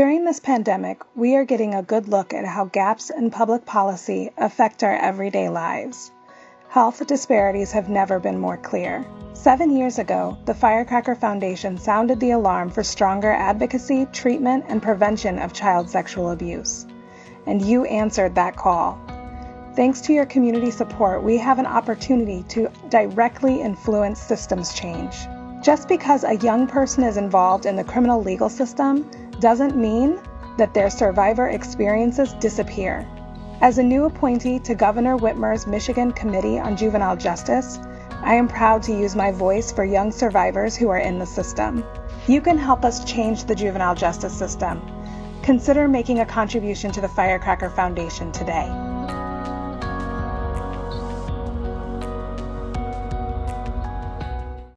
During this pandemic, we are getting a good look at how gaps in public policy affect our everyday lives. Health disparities have never been more clear. Seven years ago, the Firecracker Foundation sounded the alarm for stronger advocacy, treatment, and prevention of child sexual abuse. And you answered that call. Thanks to your community support, we have an opportunity to directly influence systems change. Just because a young person is involved in the criminal legal system doesn't mean that their survivor experiences disappear. As a new appointee to Governor Whitmer's Michigan Committee on Juvenile Justice, I am proud to use my voice for young survivors who are in the system. You can help us change the juvenile justice system. Consider making a contribution to the Firecracker Foundation today.